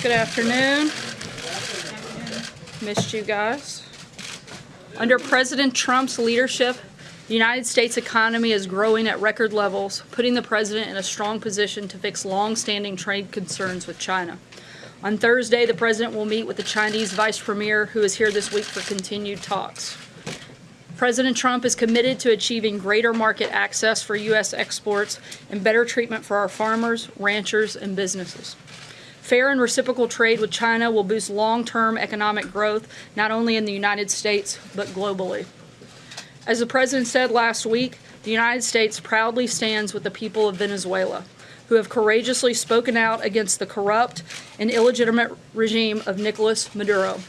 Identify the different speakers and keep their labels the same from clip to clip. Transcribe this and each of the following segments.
Speaker 1: Good afternoon. Missed you guys. Under President Trump's leadership, the United States economy is growing at record levels, putting the president in a strong position to fix long-standing trade concerns with China. On Thursday, the president will meet with the Chinese vice premier, who is here this week for continued talks. President Trump is committed to achieving greater market access for U.S. exports and better treatment for our farmers, ranchers, and businesses. Fair and reciprocal trade with China will boost long-term economic growth, not only in the United States, but globally. As the President said last week, the United States proudly stands with the people of Venezuela, who have courageously spoken out against the corrupt and illegitimate regime of Nicolas Maduro.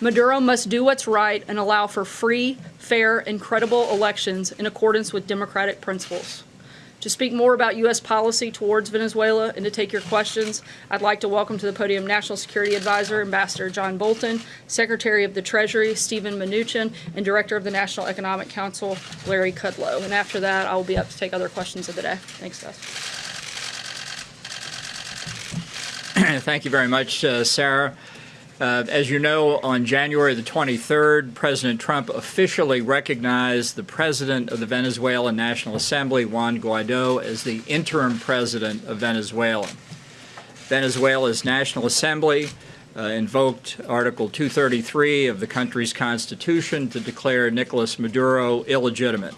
Speaker 1: Maduro must do what's right and allow for free, fair, and credible elections in accordance with democratic principles. To speak more about U.S. policy towards Venezuela and to take your questions, I'd like to welcome to the podium National Security Advisor, Ambassador John Bolton, Secretary of the Treasury, Stephen Mnuchin, and Director of the National Economic Council, Larry Kudlow. And after that, I will be up to take other questions of the day. Thanks, guys.
Speaker 2: Thank you very much, uh, Sarah. Uh, as you know, on January the 23rd, President Trump officially recognized the president of the Venezuelan National Assembly, Juan Guaido, as the interim president of Venezuela. Venezuela's National Assembly uh, invoked Article 233 of the country's constitution to declare Nicolas Maduro illegitimate.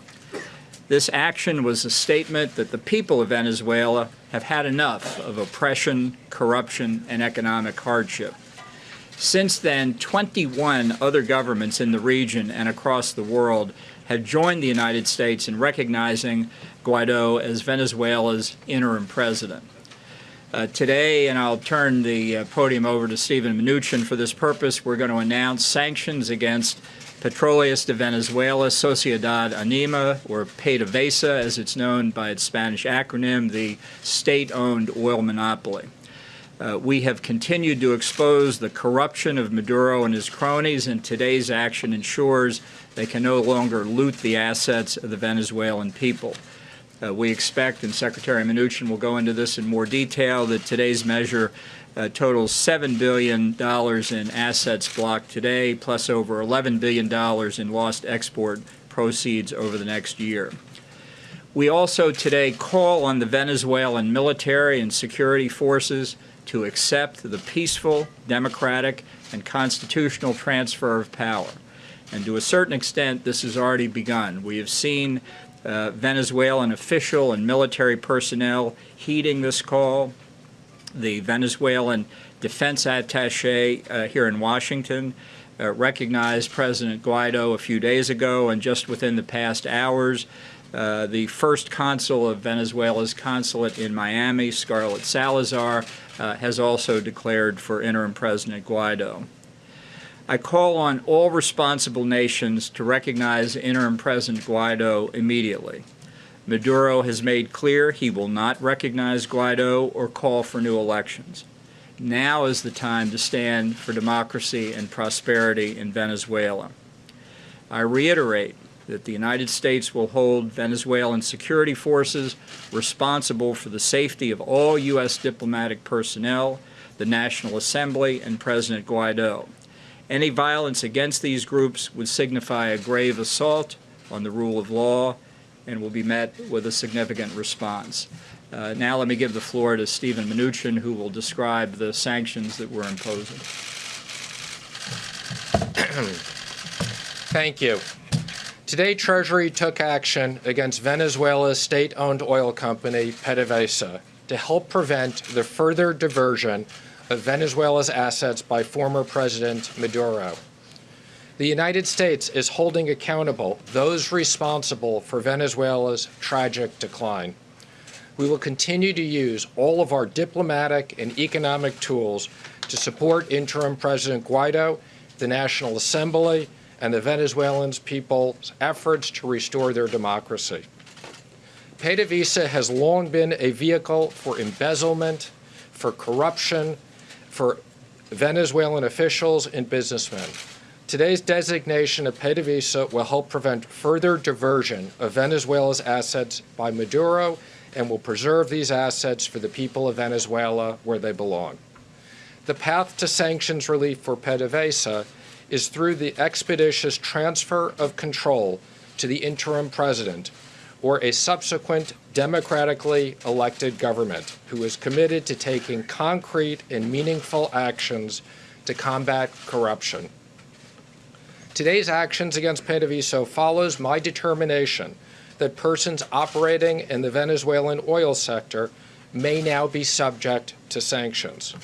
Speaker 2: This action was a statement that the people of Venezuela have had enough of oppression, corruption, and economic hardship. Since then, 21 other governments in the region and across the world have joined the United States in recognizing Guaido as Venezuela's interim president. Uh, today, and I'll turn the uh, podium over to Stephen Mnuchin for this purpose, we're going to announce sanctions against Petróleos de Venezuela, Sociedad Anónima, or PDVSA, as it's known by its Spanish acronym, the state-owned oil monopoly. Uh, we have continued to expose the corruption of Maduro and his cronies, and today's action ensures they can no longer loot the assets of the Venezuelan people. Uh, we expect, and Secretary Mnuchin will go into this in more detail, that today's measure uh, totals $7 billion in assets blocked today, plus over $11 billion in lost export proceeds over the next year. We also today call on the Venezuelan military and security forces to accept the peaceful, democratic, and constitutional transfer of power. And to a certain extent, this has already begun. We have seen uh, Venezuelan official and military personnel heeding this call. The Venezuelan defense attache uh, here in Washington uh, recognized President Guaido a few days ago, and just within the past hours, uh, the first consul of Venezuela's consulate in Miami, Scarlett Salazar, uh, has also declared for interim President Guaido. I call on all responsible nations to recognize interim President Guaido immediately. Maduro has made clear he will not recognize Guaido or call for new elections. Now is the time to stand for democracy and prosperity in Venezuela. I reiterate that the United States will hold Venezuelan security forces responsible for the safety of all U.S. diplomatic personnel, the National Assembly, and President Guaido. Any violence against these groups would signify a grave assault on the rule of law and will be met with a significant response. Uh, now let me give the floor to Stephen Mnuchin, who will describe the sanctions that we're imposing.
Speaker 3: Thank you. Today, Treasury took action against Venezuela's state-owned oil company, PDVSA, to help prevent the further diversion of Venezuela's assets by former President Maduro. The United States is holding accountable those responsible for Venezuela's tragic decline. We will continue to use all of our diplomatic and economic tools to support interim President Guaido, the National Assembly, and the Venezuelan people's efforts to restore their democracy. PDVSA has long been a vehicle for embezzlement, for corruption, for Venezuelan officials and businessmen. Today's designation of PDVSA will help prevent further diversion of Venezuela's assets by Maduro and will preserve these assets for the people of Venezuela where they belong. The path to sanctions relief for PDVSA is through the expeditious transfer of control to the interim president or a subsequent democratically elected government who is committed to taking concrete and meaningful actions to combat corruption. Today's actions against PDVSA follows my determination that persons operating in the Venezuelan oil sector may now be subject to sanctions.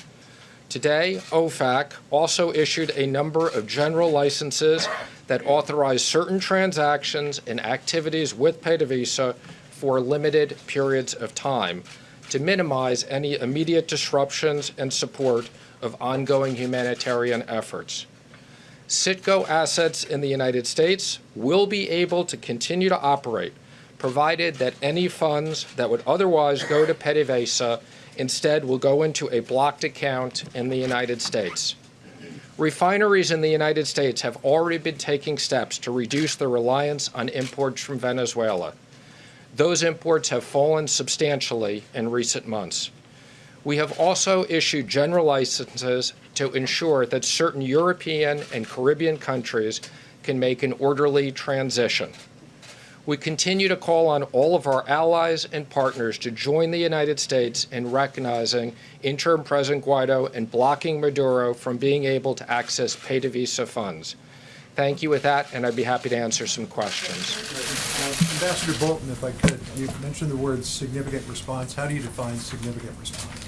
Speaker 3: Today, OFAC also issued a number of general licenses that authorize certain transactions and activities with PDVSA for limited periods of time to minimize any immediate disruptions and support of ongoing humanitarian efforts. Citgo assets in the United States will be able to continue to operate, provided that any funds that would otherwise go to PDVSA instead will go into a blocked account in the United States. Refineries in the United States have already been taking steps to reduce their reliance on imports from Venezuela. Those imports have fallen substantially in recent months. We have also issued general licenses to ensure that certain European and Caribbean countries can make an orderly transition. We continue to call on all of our allies and partners to join the United States in recognizing interim President Guaido and blocking Maduro from being able to access PDVSA funds. Thank you with that, and I'd be happy to answer some questions.
Speaker 4: Uh, Ambassador Bolton, if I could, you mentioned the word significant response. How do you define significant response?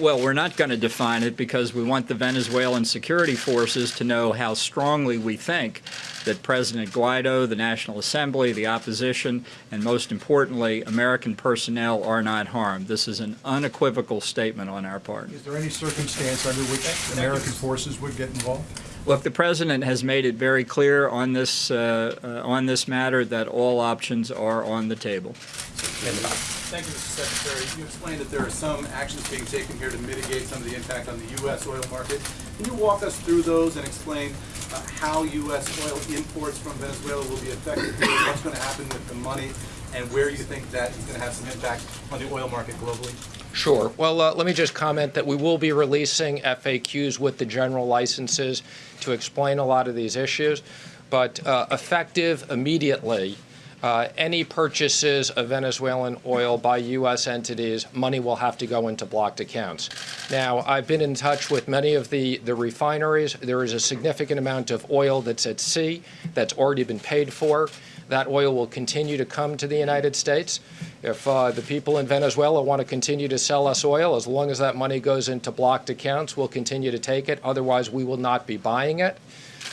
Speaker 2: Well, we're not going to define it because we want the Venezuelan security forces to know how strongly we think that President Guaido, the National Assembly, the opposition, and most importantly, American personnel are not harmed. This is an unequivocal statement on our part.
Speaker 4: Is there any circumstance under which American forces would get involved?
Speaker 2: Look, the president has made it very clear on this uh, uh, on this matter that all options are on the table.
Speaker 5: Thank you, Mr. Secretary. You explained that there are some actions being taken here to mitigate some of the impact on the U.S. oil market. Can you walk us through those and explain uh, how U.S. oil imports from Venezuela will be affected, what's going to happen with the money, and where you think that is going to have some impact on the oil market globally?
Speaker 3: Sure. Well, uh, let me just comment that we will be releasing FAQs with the general licenses to explain a lot of these issues. But uh, effective immediately, uh, any purchases of Venezuelan oil by U.S. entities, money will have to go into blocked accounts. Now, I've been in touch with many of the, the refineries. There is a significant amount of oil that's at sea that's already been paid for. That oil will continue to come to the United States. If uh, the people in Venezuela want to continue to sell us oil, as long as that money goes into blocked accounts, we'll continue to take it. Otherwise, we will not be buying it.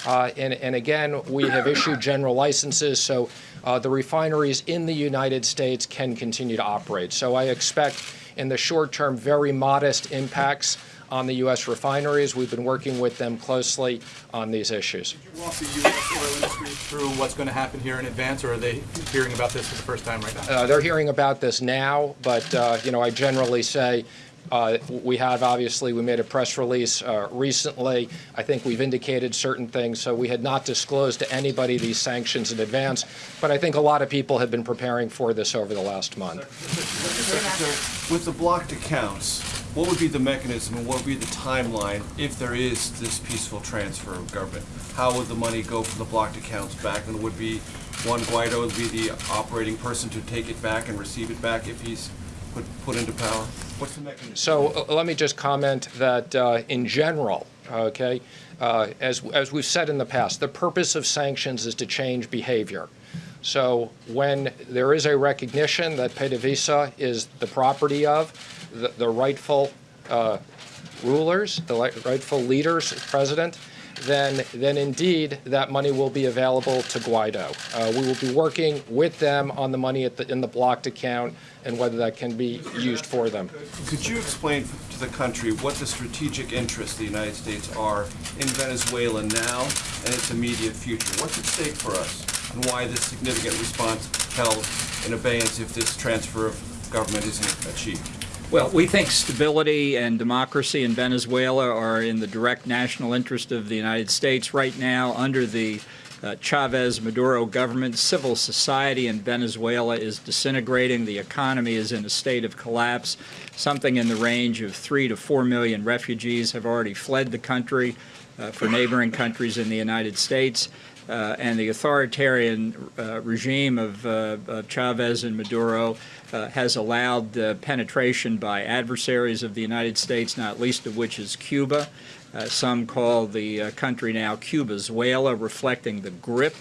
Speaker 3: Uh, and, and, again, we have issued general licenses, so uh, the refineries in the United States can continue to operate. So I expect in the short term very modest impacts on the U.S. refineries. We've been working with them closely on these issues.
Speaker 5: Did you walk the U.S. oil industry through what's going to happen here in advance, or are they hearing about this for the first time right now?
Speaker 3: Uh, they're hearing about this now, but uh, you know, I generally say uh, we have obviously we made a press release uh, recently. I think we've indicated certain things, so we had not disclosed to anybody these sanctions in advance. But I think a lot of people have been preparing for this over the last month.
Speaker 6: With the blocked accounts, what would be the mechanism and what would be the timeline if there is this peaceful transfer of government? How would the money go from the blocked accounts back? And would be Juan Guaido would be the operating person to take it back and receive it back if he's put, put into power? What's the mechanism?
Speaker 3: So uh, let me just comment that uh, in general, okay, uh, as, as we've said in the past, the purpose of sanctions is to change behavior. So when there is a recognition that PDVSA is the property of the, the rightful uh, rulers, the rightful leaders, president, then, then indeed that money will be available to Guaido. Uh, we will be working with them on the money at the, in the blocked account and whether that can be used for them.
Speaker 6: Could you explain to the country what the strategic interests of the United States are in Venezuela now and its immediate future? What's at stake for us and why this significant response held in abeyance if this transfer of government isn't achieved?
Speaker 2: Well, we think stability and democracy in Venezuela are in the direct national interest of the United States right now under the uh, Chavez Maduro government. Civil society in Venezuela is disintegrating. The economy is in a state of collapse. Something in the range of three to four million refugees have already fled the country uh, for neighboring countries in the United States. Uh, and the authoritarian uh, regime of, uh, of Chavez and Maduro uh, has allowed penetration by adversaries of the United States, not least of which is Cuba. Uh, some call the country now Cuba's Cubazuela, reflecting the grip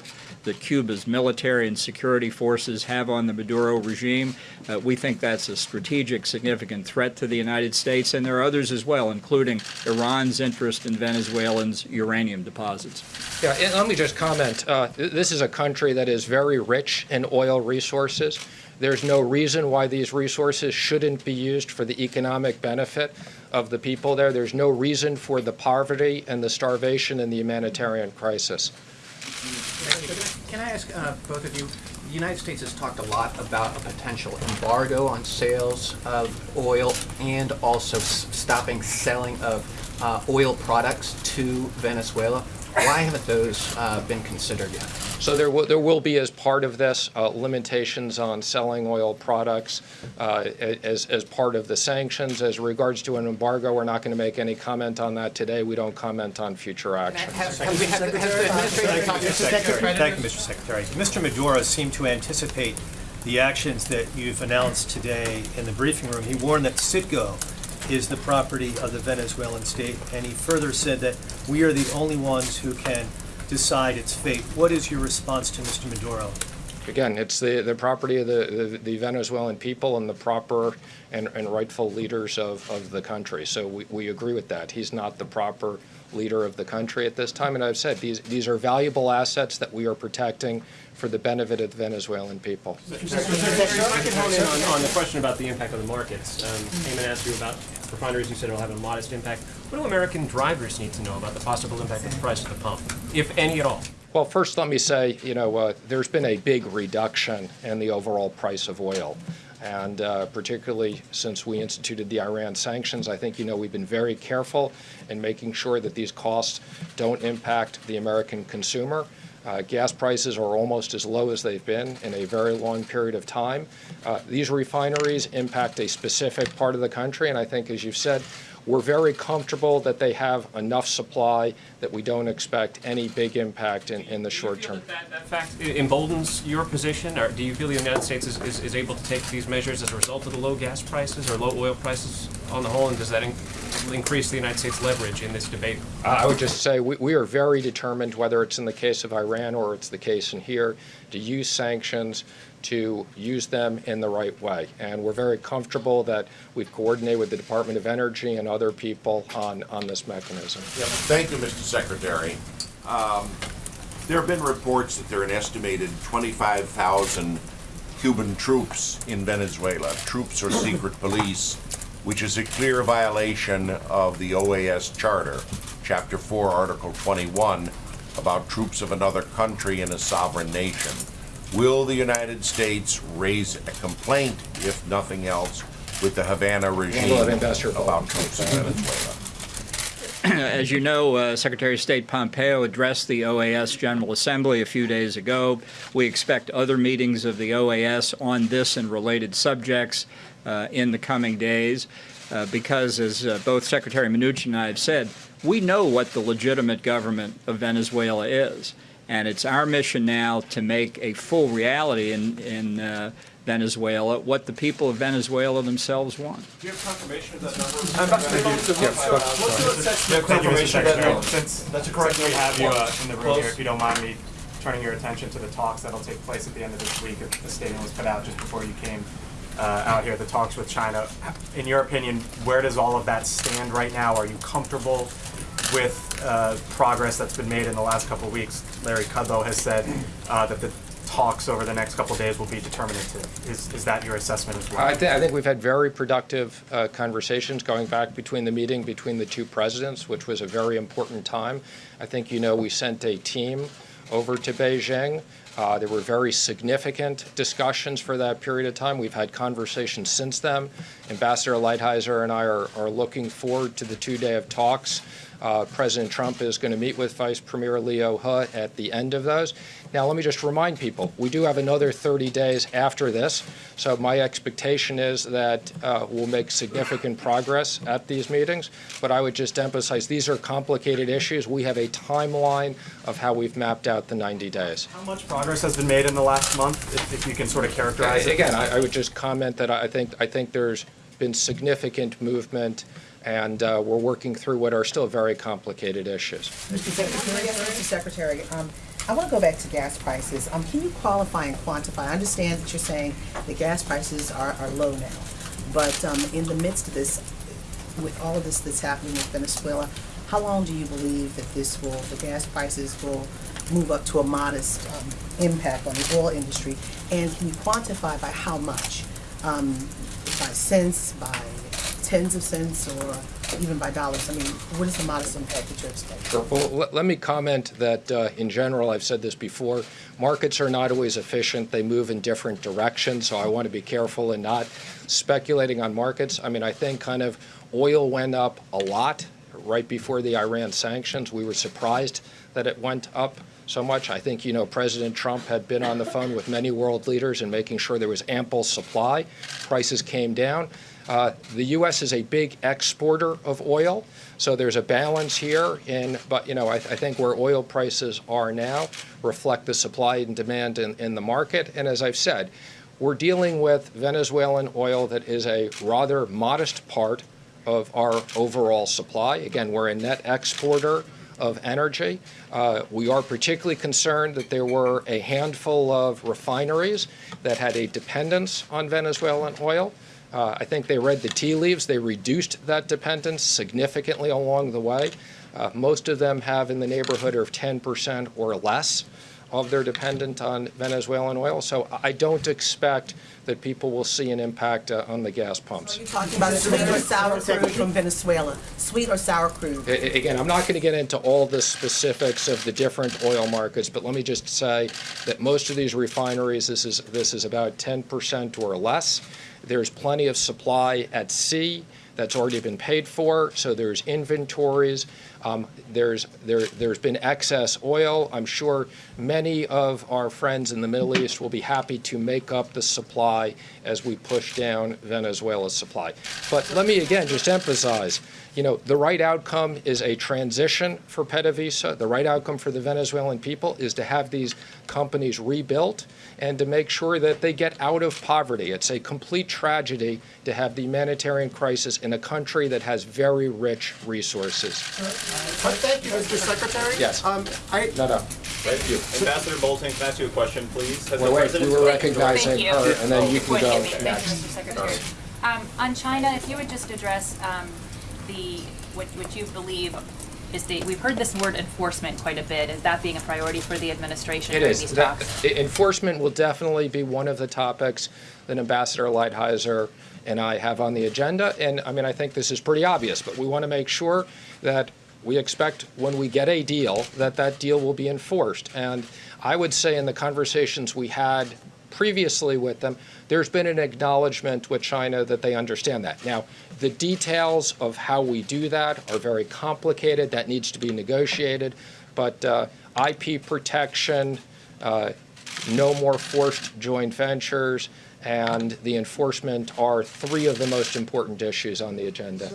Speaker 2: that Cuba's military and security forces have on the Maduro regime. Uh, we think that's a strategic, significant threat to the United States, and there are others as well, including Iran's interest in Venezuelans' uranium deposits.
Speaker 3: Yeah, and let me just comment. Uh, this is a country that is very rich in oil resources. There's no reason why these resources shouldn't be used for the economic benefit of the people there. There's no reason for the poverty and the starvation and the humanitarian crisis.
Speaker 7: Can I ask uh, both of you, the United States has talked a lot about a potential embargo on sales of oil and also stopping selling of uh, oil products to Venezuela. Why haven't those uh, been considered yet?
Speaker 3: So there will, there will be, as part of this, uh, limitations on selling oil products uh, as, as part of the sanctions. As regards to an embargo, we're not going to make any comment on that today. We don't comment on future action.
Speaker 7: Has has we has the administration talked to
Speaker 8: Secretary. Thank you, Mr. Secretary. Mr. Maduro seemed to anticipate the actions that you've announced today in the briefing room. He warned that Citgo is the property of the Venezuelan state, and he further said that we are the only ones who can decide its fate. What is your response to Mr. Maduro?
Speaker 3: Again, it's the, the property of the, the- the Venezuelan people and the proper and, and rightful leaders of, of the country. So we, we agree with that. He's not the proper leader of the country at this time. And I've said, these, these are valuable assets that we are protecting for the benefit of the Venezuelan people.
Speaker 9: If I can hone in on, on the question about the impact on the markets. Um, Eamon asked you about refineries, you said it'll have a modest impact. What do American drivers need to know about the possible impact of the price at the pump, if any at all?
Speaker 3: Well, first, let me say, you know, uh, there's been a big reduction in the overall price of oil. And uh, particularly since we instituted the Iran sanctions, I think, you know, we've been very careful in making sure that these costs don't impact the American consumer. Uh, gas prices are almost as low as they've been in a very long period of time. Uh, these refineries impact a specific part of the country, and I think, as you've said, we're very comfortable that they have enough supply that we don't expect any big impact in, in the short term.
Speaker 9: That that, that fact emboldens your position, or do you feel the United States is, is, is able to take these measures as a result of the low gas prices or low oil prices on the whole, and does that increase the United States leverage in this debate?
Speaker 3: I would just say we, we are very determined, whether it's in the case of Iran or it's the case in here, to use sanctions, to use them in the right way. And we're very comfortable that we've coordinated with the Department of Energy and other people on, on this mechanism.
Speaker 10: Thank you, Mr. Secretary. Um, There have been reports that there are an estimated 25,000 Cuban troops in Venezuela, troops or secret police, which is a clear violation of the OAS Charter, Chapter 4, Article 21, about troops of another country in a sovereign nation. Will the United States raise a complaint, if nothing else, with the Havana regime
Speaker 3: let Ambassador Bolton
Speaker 10: about troops in Venezuela?
Speaker 2: As you know, uh, Secretary of State Pompeo addressed the OAS General Assembly a few days ago. We expect other meetings of the OAS on this and related subjects in the coming days uh, because, as uh, both Secretary Mnuchin and I have said, we know what the legitimate government of Venezuela is. And it's our mission now to make a full reality in, in uh, Venezuela what the people of Venezuela themselves want.
Speaker 6: Do you have confirmation of that number?
Speaker 11: Thank you, Mr. Secretary. Since, since we have you uh, in the room here, if you don't mind me turning your attention to the talks that'll take place at the end of this week. The statement was put out just before you came uh, out here, the talks with China. In your opinion, where does all of that stand right now? Are you comfortable with uh, progress that's been made in the last couple of weeks? Larry Kudlow has said uh, that the talks over the next couple of days will be determinative. Is, is that your assessment as well?
Speaker 3: I, th- I think we've had very productive uh, conversations going back between the meeting between the two presidents, which was a very important time. I think you know we sent a team over to Beijing Uh, There were very significant discussions for that period of time. We've had conversations since then. Ambassador Lighthizer and I are are looking forward to the two-day of talks. Uh, President Trump is going to meet with Vice Premier Liu He at the end of those. Now, let me just remind people, we do have another 30 days after this, so my expectation is that uh, we'll make significant progress at these meetings, but I would just emphasize, these are complicated issues. We have a timeline of how we've mapped out the 90 days.
Speaker 11: How much progress has been made in the last month, if, if you can sort of characterize it?
Speaker 3: Again, I I would just comment that I think, I think there's been significant movement, and uh, we're working through what are still very complicated issues.
Speaker 12: Mr. Secretary, um, I want to go back to gas prices. Um, can you qualify and quantify? I understand that you're saying the gas prices are, are low now, but, um, in the midst of this, with all of this that's happening with Venezuela, how long do you believe that this will, the gas prices will move up to a modest, um, impact on the oil industry? And can you quantify by how much? Um, by cents, by tens of cents, or even by dollars? I mean, what is the modest impact that you're expecting?
Speaker 3: Well, let, let me comment that, uh, in general, I've said this before, markets are not always efficient. They move in different directions, so I want to be careful in not speculating on markets. I mean, I think kind of oil went up a lot right before the Iran sanctions. We were surprised that it went up so much. I think, you know, President Trump had been on the phone with many world leaders and making sure there was ample supply. Prices came down. Uh, the U.S. is a big exporter of oil, so there's a balance here. In, but you know, I, I think where oil prices are now reflect the supply and demand in, in the market. And as I've said, we're dealing with Venezuelan oil that is a rather modest part of our overall supply. Again, we're a net exporter of energy. Uh, we are particularly concerned that there were a handful of refineries that had a dependence on Venezuelan oil. Uh, I think they read the tea leaves. They reduced that dependence significantly along the way. Uh, most of them have in the neighborhood of 10% or less of their dependent on Venezuelan oil. So I don't expect that people will see an impact uh, on the gas pumps.
Speaker 12: Are you talking about sweet or sour crude from Venezuela? Sweet or sour crude?
Speaker 3: A- Again, I'm not going to get into all the specifics of the different oil markets, but let me just say that most of these refineries, this is, this is about 10% or less. There's plenty of supply at sea that's already been paid for, so there's inventories. Um, There's, there, there's been excess oil. I'm sure many of our friends in the Middle East will be happy to make up the supply as we push down Venezuela's supply. But let me again just emphasize, you know, the right outcome is a transition for PDVSA. The right outcome for the Venezuelan people is to have these companies rebuilt and to make sure that they get out of poverty. It's a complete tragedy to have the humanitarian crisis in a country that has very rich resources.
Speaker 13: Thank you, Mr. Secretary.
Speaker 3: Yes.
Speaker 13: Um, I,
Speaker 3: No, no. Thank you.
Speaker 14: Ambassador Bolton, can I ask you a question, please? Has the
Speaker 3: Wait, wait,
Speaker 14: President
Speaker 3: we were
Speaker 14: spoken
Speaker 3: recognizing
Speaker 14: directly-
Speaker 3: her, and then you can
Speaker 14: Point
Speaker 3: go
Speaker 14: at me.
Speaker 15: Thank
Speaker 3: next.
Speaker 15: you, Mr. Secretary. Um, on China, if you would just address, um, the, what, what you believe is the, we've heard this word enforcement quite a bit, is that being a priority for the administration
Speaker 3: It
Speaker 15: during
Speaker 3: is.
Speaker 15: these
Speaker 3: That-
Speaker 15: talks?
Speaker 3: Enforcement will definitely be one of the topics that Ambassador Lighthizer and I have on the agenda. And I mean, I think this is pretty obvious, but we want to make sure that we expect when we get a deal, that that deal will be enforced. And I would say in the conversations we had previously with them, there's been an acknowledgement with China that they understand that. Now, the details of how we do that are very complicated. That needs to be negotiated. But uh, IP protection, uh, no more forced joint ventures, and the enforcement are three of the most important issues on the agenda.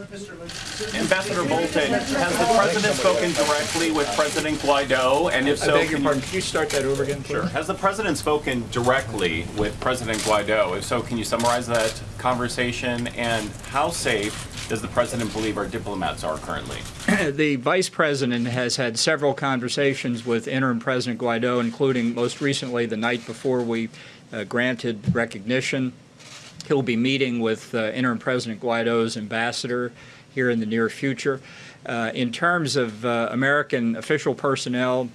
Speaker 14: Ambassador Bolton, has the President spoken directly with President Guaido? And if
Speaker 2: I
Speaker 14: so,
Speaker 2: beg your
Speaker 14: can
Speaker 2: pardon, can you start that over again, please?
Speaker 14: Sure. Has the President spoken directly with President Guaido? If so, can you summarize that conversation? And how safe does the President believe our diplomats are currently?
Speaker 2: the vice president has had several conversations with interim President Guaido, including most recently the night before we granted recognition. He'll be meeting with uh, interim President Guaido's ambassador here in the near future. Uh, in terms of uh, American official personnel,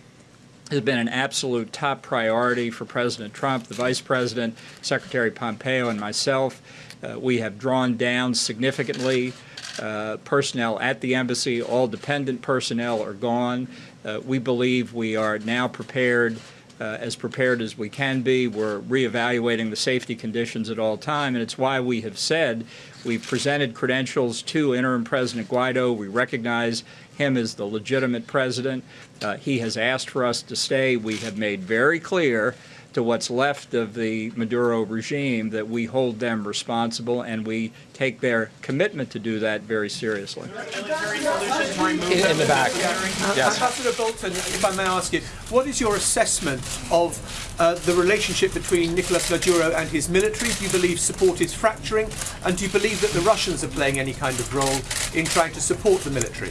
Speaker 2: has been an absolute top priority for President Trump, the Vice President, Secretary Pompeo, and myself. Uh, we have drawn down significantly uh, personnel at the embassy. All dependent personnel are gone. Uh, we believe we are now prepared uh, as prepared as we can be. We're reevaluating the safety conditions at all time, and it's why we have said we've presented credentials to interim President Guaido. We recognize him as the legitimate president. Uh, he has asked for us to stay. We have made very clear to what's left of the Maduro regime that we hold them responsible and we take their commitment to do that very seriously.
Speaker 3: In, in the back. Yes.
Speaker 16: Ambassador Bolton, if I may ask you, what is your assessment of uh, the relationship between Nicolas Maduro and his military? Do you believe support is fracturing? And do you believe that the Russians are playing any kind of role in trying to support the military?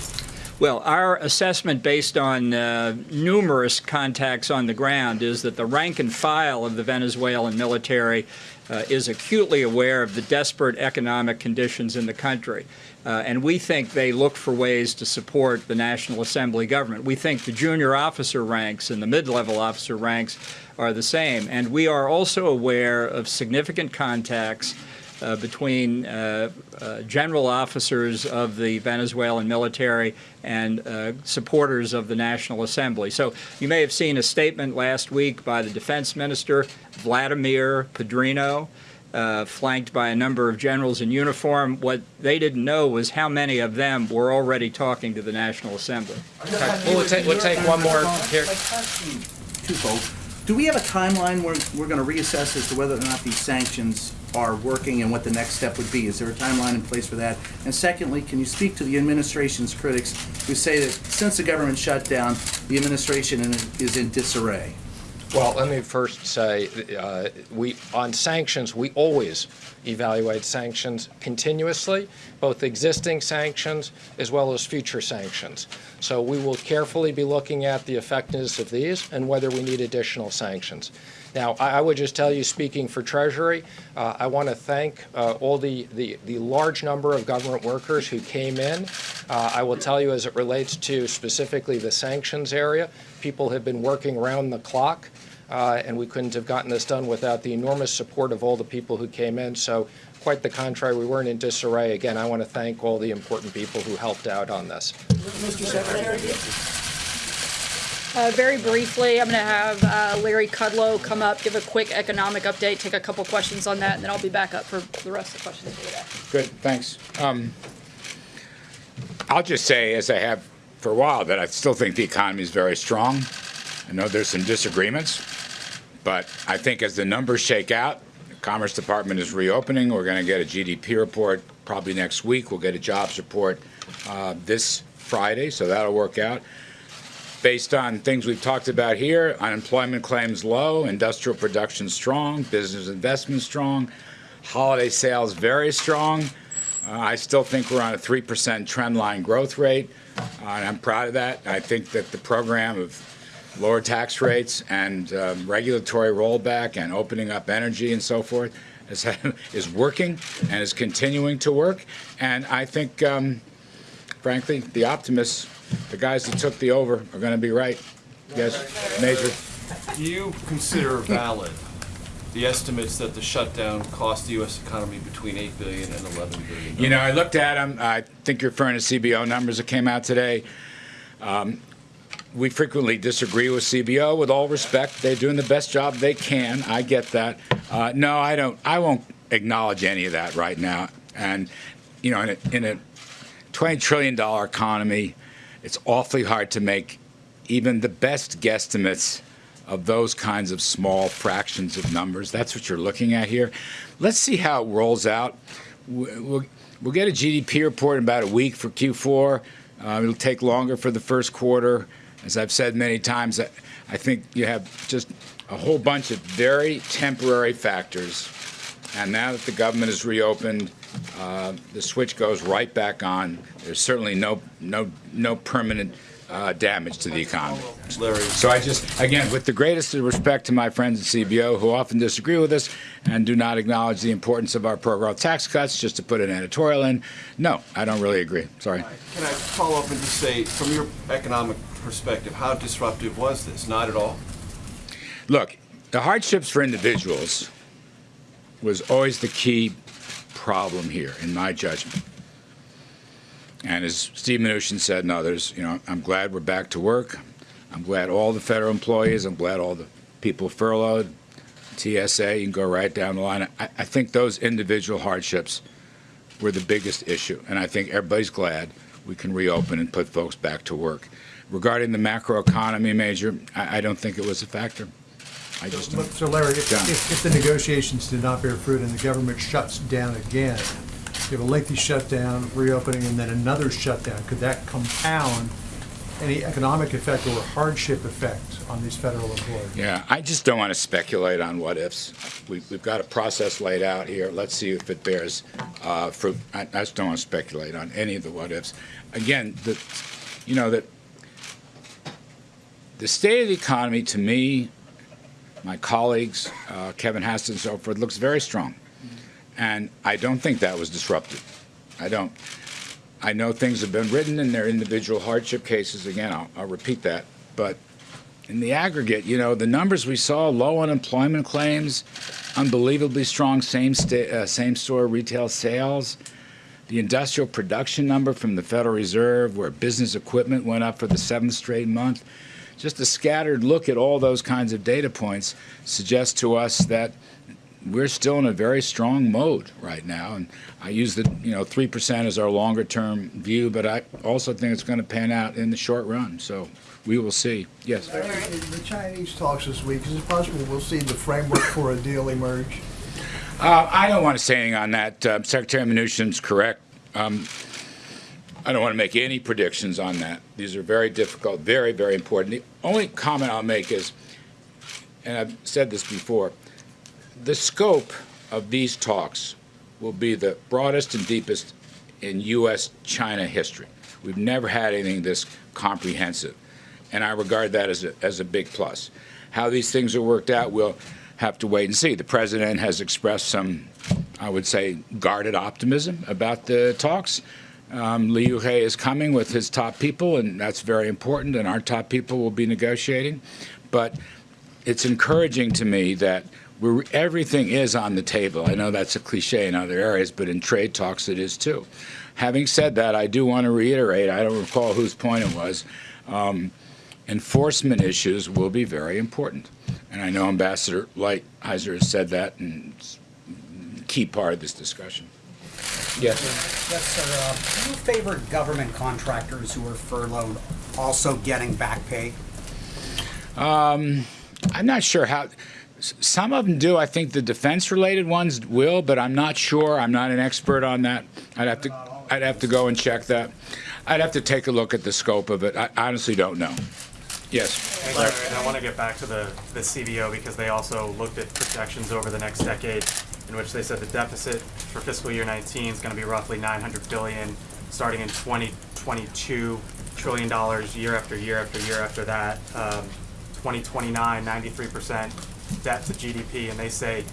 Speaker 2: Well, our assessment based on uh, numerous contacts on the ground is that the rank and file of the Venezuelan military uh, is acutely aware of the desperate economic conditions in the country. Uh, and we think they look for ways to support the National Assembly government. We think the junior officer ranks and the mid-level officer ranks are the same. And we are also aware of significant contacts uh, between uh, uh, general officers of the Venezuelan military and uh, supporters of the National Assembly. So you may have seen a statement last week by the defense minister, Vladimir Padrino, uh, flanked by a number of generals in uniform. What they didn't know was how many of them were already talking to the National Assembly.
Speaker 3: We'll take, we'll take one more here.
Speaker 17: Twofold. Do we have a timeline where we're going to reassess as to whether or not these sanctions are working and what the next step would be? Is there a timeline in place for that? And secondly, can you speak to the administration's critics who say that since the government shut down, the administration is in disarray?
Speaker 3: Well, let me first say, uh, we, on sanctions, we always evaluate sanctions continuously, both existing sanctions as well as future sanctions. So we will carefully be looking at the effectiveness of these and whether we need additional sanctions. Now, I I would just tell you, speaking for Treasury, uh, I want to thank uh, all the, the, the large number of government workers who came in. Uh, I will tell you, as it relates to specifically the sanctions area, people have been working round the clock, uh, and we couldn't have gotten this done without the enormous support of all the people who came in. So, quite the contrary, we weren't in disarray. Again, I want to thank all the important people who helped out on this.
Speaker 17: Mr. Secretary?
Speaker 1: Uh, very briefly, I'm going to have uh, Larry Kudlow come up, give a quick economic update, take a couple questions on that, and then I'll be back up for the rest of the questions.
Speaker 18: Good, thanks. Um, I'll just say, as I have for a while, that I still think the economy is very strong. I know there's some disagreements, but I think as the numbers shake out, the Commerce Department is reopening. We're going to get a GDP report probably next week. We'll get a jobs report uh, this Friday, so that'll work out. Based on things we've talked about here, unemployment claims low, industrial production strong, business investment strong, holiday sales very strong. Uh, I still think we're on a 3% trend line growth rate, uh, and I'm proud of that. I think that the program of lower tax rates and um, regulatory rollback and opening up energy and so forth is, is working and is continuing to work. And I think, um, frankly, the optimists, the guys that took the over, are going to be right. Yes, Major.
Speaker 6: Do you consider valid the estimates that the shutdown cost the U.S. economy between 8 billion and 11 billion?
Speaker 18: You know, I looked at them. I think you're referring to CBO numbers that came out today. Um, we frequently disagree with CBO. With all respect, they're doing the best job they can. I get that. Uh, no, I don't. I won't acknowledge any of that right now. And you know, in a, in a 20 trillion dollar economy, it's awfully hard to make even the best guesstimates of those kinds of small fractions of numbers. That's what you're looking at here. Let's see how it rolls out. We'll, we'll get a GDP report in about a week for Q4. Uh, it'll take longer for the first quarter. As I've said many times, I, I think you have just a whole bunch of very temporary factors. And now that the government is reopened, uh, the switch goes right back on. There's certainly no no no permanent uh, damage to the economy.
Speaker 6: Larry.
Speaker 18: So I just, again, with the greatest respect to my friends at CBO who often disagree with us and do not acknowledge the importance of our pro-growth tax cuts, just to put an editorial in, no, I don't really agree. Sorry.
Speaker 6: Can I follow up and just say, from your economic perspective, how disruptive was this? Not at all?
Speaker 18: Look, the hardships for individuals was always the key problem here, in my judgment. And as Steve Mnuchin said and others, you know, I'm glad we're back to work. I'm glad all the federal employees, I'm glad all the people furloughed, TSA, you can go right down the line. I, I think those individual hardships were the biggest issue, and I think everybody's glad we can reopen and put folks back to work. Regarding the macroeconomy major, I, I don't think it was a factor. I just
Speaker 4: So
Speaker 18: don't.
Speaker 4: so Larry, if, if if the negotiations did not bear fruit and the government shuts down again, you have a lengthy shutdown, reopening, and then another shutdown, could that compound any economic effect or hardship effect on these federal employees?
Speaker 18: Yeah, I just don't want to speculate on what ifs. We've, we've got a process laid out here. Let's see if it bears uh, fruit. I, I just don't want to speculate on any of the what ifs. Again, the, you know, that the state of the economy to me, my colleagues, uh, Kevin Hassett and so forth, looks very strong. And I don't think that was disrupted. I don't. I know things have been written in their individual hardship cases. Again, I'll, I'll repeat that. But in the aggregate, you know, the numbers we saw, low unemployment claims, unbelievably strong same, uh, same store retail sales, the industrial production number from the Federal Reserve, where business equipment went up for the seventh straight month. Just a scattered look at all those kinds of data points suggests to us that we're still in a very strong mode right now. And I use the, you know, 3% as our longer term view, but I also think it's going to pan out in the short run. So we will see. Yes.
Speaker 13: The Chinese talks this week, is it possible we'll see the framework for a deal emerge?
Speaker 18: Uh, I don't want to say anything on that. Uh, Secretary Mnuchin's correct. Um, I don't want to make any predictions on that. These are very difficult, very, very important. The only comment I'll make is, and I've said this before, the scope of these talks will be the broadest and deepest in U.S. China history. We've never had anything this comprehensive, and I regard that as a, as a big plus. How these things are worked out, we'll have to wait and see. The president has expressed some, I would say, guarded optimism about the talks. Um, Liu He is coming with his top people, and that's very important, and our top people will be negotiating. But it's encouraging to me that everything is on the table. I know that's a cliche in other areas, but in trade talks it is too. Having said that, I do want to reiterate, I don't recall whose point it was, um, enforcement issues will be very important. And I know Ambassador Lighthizer has said that, and it's a key part of this discussion. Yes.
Speaker 19: Yes, sir. Uh, Do you favor government contractors who are furloughed also getting back pay?
Speaker 18: Um, I'm not sure how. Some of them do. I think the defense-related ones will, but I'm not sure. I'm not an expert on that. I'd have to. I'd have to go and check that. I'd have to take a look at the scope of it. I honestly don't know. Yes.
Speaker 11: Larry, and I want to get back to the, the CBO because they also looked at projections over the next decade in which they said the deficit for fiscal year 19 is going to be roughly 900 billion, starting in 2022, trillion dollars year after year after year after that. Um, 2029, 93% debt to GDP, and they say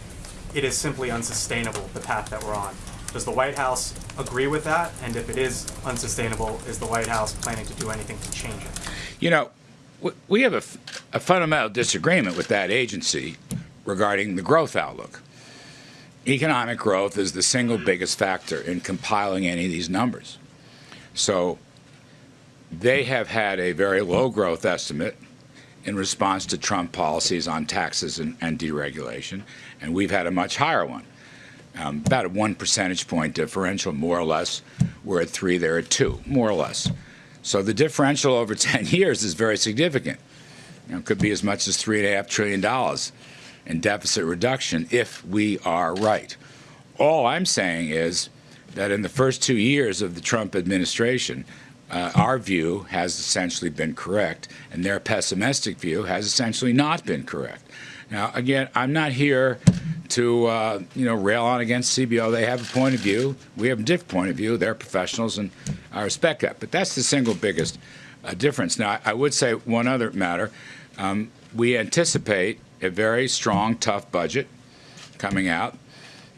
Speaker 11: it is simply unsustainable, the path that we're on. Does the White House agree with that? And if it is unsustainable, is the White House planning to do anything to change it?
Speaker 18: You know, we have a, fundamental disagreement with that agency regarding the growth outlook. Economic growth is the single biggest factor in compiling any of these numbers. So they have had a very low growth estimate in response to Trump policies on taxes and, and deregulation, and we've had a much higher one. Um, about a one percentage point differential, more or less. We're at three, they're at two, more or less. So the differential over 10 years is very significant. You know, it could be as much as three and a half trillion in deficit reduction if we are right. All I'm saying is that in the first two years of the Trump administration, uh, our view has essentially been correct, and their pessimistic view has essentially not been correct. Now, again, I'm not here to uh, you know rail on against CBO. They have a point of view. We have a different point of view. They're professionals, and I respect that. But that's the single biggest uh, difference. Now, I, I would say one other matter. Um, we anticipate a very strong, tough budget coming out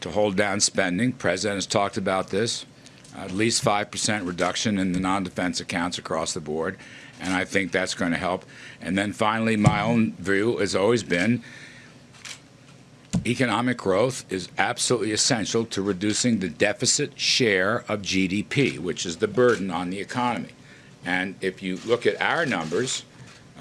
Speaker 18: to hold down spending. President has talked about this. At least 5% reduction in the non-defense accounts across the board, and I think that's going to help. And then finally, my own view has always been economic growth is absolutely essential to reducing the deficit share of GDP, which is the burden on the economy. And if you look at our numbers,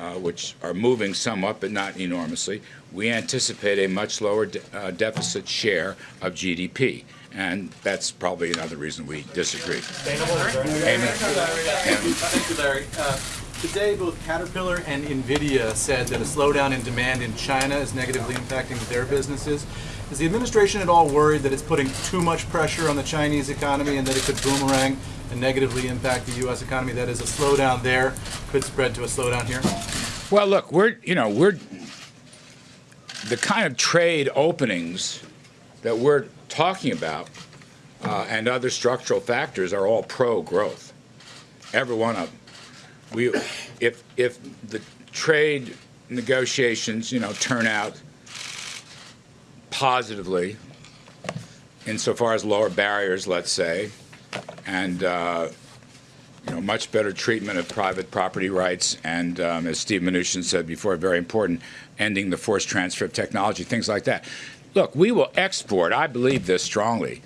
Speaker 18: uh, which are moving somewhat but not enormously, we anticipate a much lower de- uh, deficit share of GDP. And that's probably another reason we disagree. Amy?
Speaker 5: Thank you, Larry. Uh, Today, both Caterpillar and NVIDIA said that a slowdown in demand in China is negatively impacting their businesses. Is the administration at all worried that it's putting too much pressure on the Chinese economy and that it could boomerang and negatively impact the U.S. economy? That is, a slowdown there could spread to a slowdown here?
Speaker 18: Well, look, we're, you know, we're, the kind of trade openings that we're talking about uh, and other structural factors are all pro-growth. Every one of them. We, if, if the trade negotiations, you know, turn out positively insofar as lower barriers, let's say, and uh, you know, much better treatment of private property rights, and um, as Steve Mnuchin said before, very important, ending the forced transfer of technology, things like that. Look, we will export. I believe this strongly.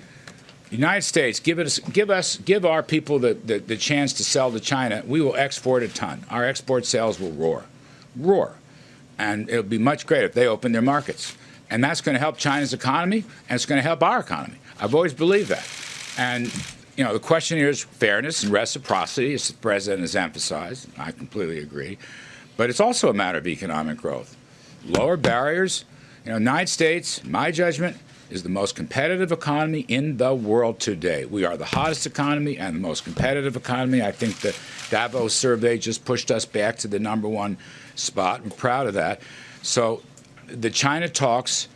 Speaker 18: United States, give us, give us, give our people the, the, the chance to sell to China. We will export a ton. Our export sales will roar, roar, and it'll be much greater if they open their markets. And that's going to help China's economy, and it's going to help our economy. I've always believed that. And you know, the question here is fairness and reciprocity, as the president has emphasized. I completely agree. But it's also a matter of economic growth. Lower barriers. You know, United States, my judgment, is the most competitive economy in the world today. We are the hottest economy and the most competitive economy. I think the Davos survey just pushed us back to the number one spot. I'm proud of that. So the China talks,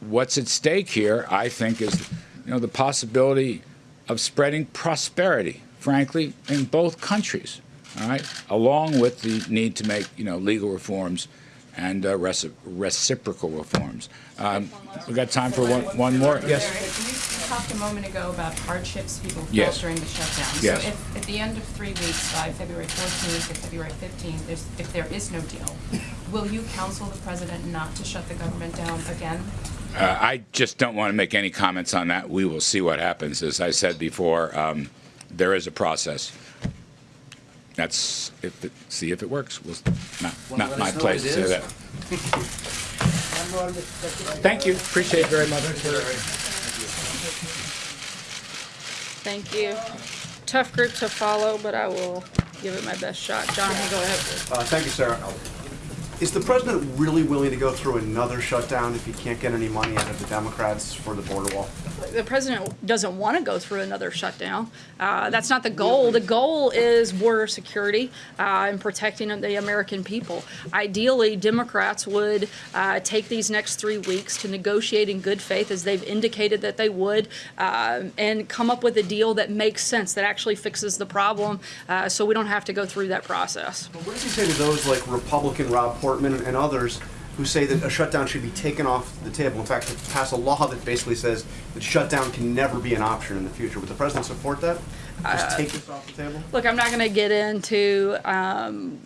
Speaker 18: what's at stake here, I think, is you know, the possibility of spreading prosperity, frankly, in both countries, all right, along with the need to make, you know, legal reforms and uh, reci reciprocal reforms. Um, we got time for one, one more? Yes?
Speaker 20: You talked a moment ago about hardships people felt
Speaker 18: Yes.
Speaker 20: during the shutdown.
Speaker 18: Yes.
Speaker 20: So if, at the end of three weeks, by February 14th or February 15th, if there is no deal, will you counsel the president not to shut the government down again?
Speaker 18: Uh, I just don't want to make any comments on that. We will see what happens. As I said before, um, there is a process. That's if it, see if it works. We'll, not not my place to say that. Thank you. Appreciate it very much.
Speaker 1: Thank you. Tough group to follow, but I will give it my best shot. John, go ahead.
Speaker 21: Uh, Thank you, Sarah. Is the president really willing to go through another shutdown if he can't get any money out of the Democrats for the border wall?
Speaker 1: The president doesn't want to go through another shutdown. Uh, that's not the goal. The goal is border security uh, and protecting the American people. Ideally, Democrats would uh, take these next three weeks to negotiate in good faith, as they've indicated that they would, uh, and come up with a deal that makes sense, that actually fixes the problem, uh, so we don't have to go through that process.
Speaker 21: What does he say to those like Republican Rob Portman and others who say that a shutdown should be taken off the table? In fact, to pass a law that basically says that shutdown can never be an option in the future. Would the president support that? Just
Speaker 1: Uh,
Speaker 21: take this off the table?
Speaker 1: Look, I'm not going to get into um,